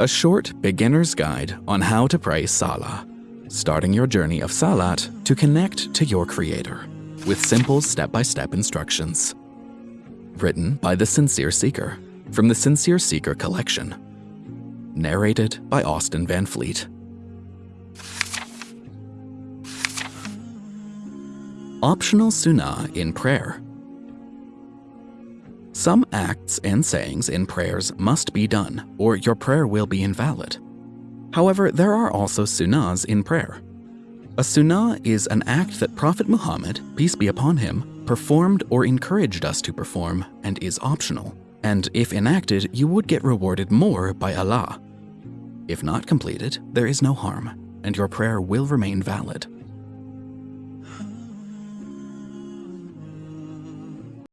a short beginner's guide on how to pray Salah, starting your journey of Salat to connect to your Creator with simple step by step instructions. Written by The Sincere Seeker from the Sincere Seeker collection. Narrated by Austin Van Fleet. Optional Sunnah in Prayer Some acts and sayings in prayers must be done, or your prayer will be invalid. However, there are also sunnahs in prayer. A sunnah is an act that Prophet Muhammad, peace be upon him, performed or encouraged us to perform and is optional. And if enacted, you would get rewarded more by Allah. If not completed, there is no harm, and your prayer will remain valid.